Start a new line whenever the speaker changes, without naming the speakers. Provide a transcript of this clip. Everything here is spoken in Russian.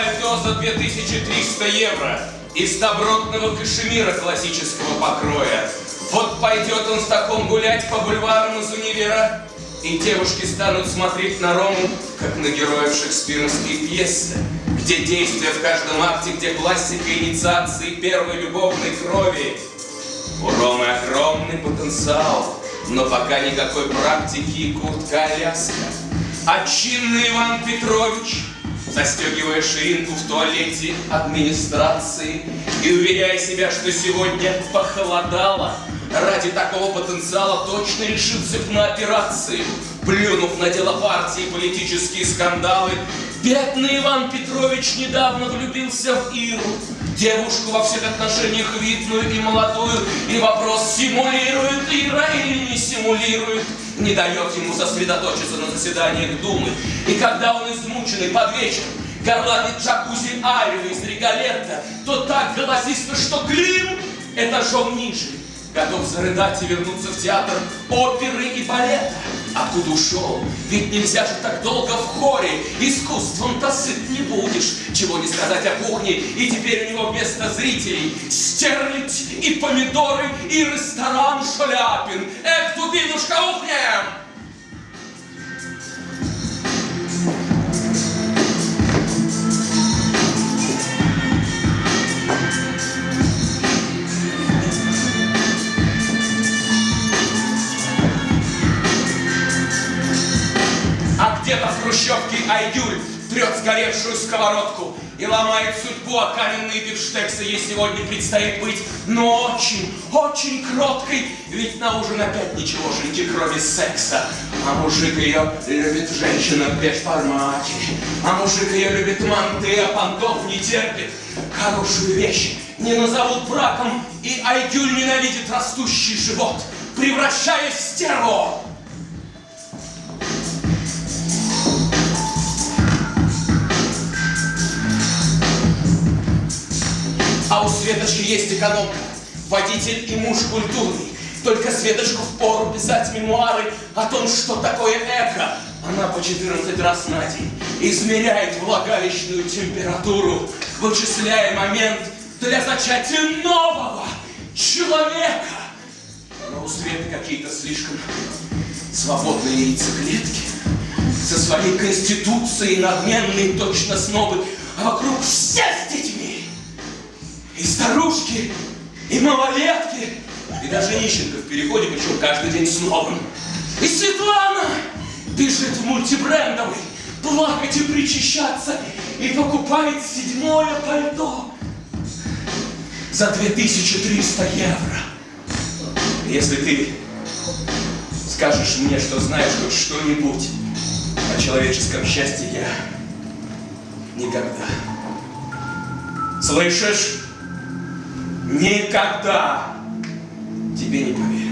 пальто за 2300 евро из добротного кашемира классического покроя. Вот пойдет он с таком гулять по бульварам из универа, и девушки станут смотреть на Рому, как на героев шекспировской пьесы, где действие в каждом акте, где классика инициации первой любовной крови. У Ромы огромный потенциал, но пока никакой практики и куртка-аляска. А чинный Иван Петрович, застегивая ширинку в туалете администрации и уверяя себя, что сегодня похолодало, ради такого потенциала точно решился на операции, плюнув на дело партии политические скандалы. Бедный Иван Петрович недавно влюбился в Иру, девушку во всех отношениях видную и молодую, и вопрос, симулирует Ира или не симулирует, не дает ему сосредоточиться на заседаниях Думы. И когда он измученный под вечер горланит джакузи Арию из Регалетта, то так голосисто, что Клим этажом ниже готов зарыдать и вернуться в театр оперы и балета. Откуда ушел? Ведь нельзя же так долго в хоре. Искусством-то сыт не будешь. Чего не сказать о кухне. И теперь у него вместо зрителей стерлядь и помидоры и ресторан Шаляпин. Эх, дубинушка, ухнем! Айгюль трет сгоревшую сковородку и ломает судьбу, а каменные бифштексы ей сегодня предстоит быть, но очень, очень кроткой, ведь на ужин опять ничегошеньки, кроме секса. А мужик ее любит женщина без формати, а мужик ее любит манты, а понтов не терпит. Хорошую вещь не назовут браком, и Айгюль ненавидит растущий живот, превращаясь в стерву. А у Светочки есть экономка, водитель и муж культурный. Только Светочку впору писать мемуары о том, что такое эко. Она по 14 раз на день измеряет влагалищную температуру, вычисляя момент для зачатия нового человека. Но у Светы какие-то слишком свободные яйцеклетки со своей конституцией надменные точно снобы, а вокруг все. И старушки, и малолетки, и даже нищенка в переходе, причем каждый день с новым. И Светлана бежит в мультибрендовый, плакать и причащаться, и покупает седьмое пальто за 2300 евро. Если ты скажешь мне, что знаешь хоть что-нибудь о человеческом счастье, я никогда. Слышишь? Никогда тебе не поверю.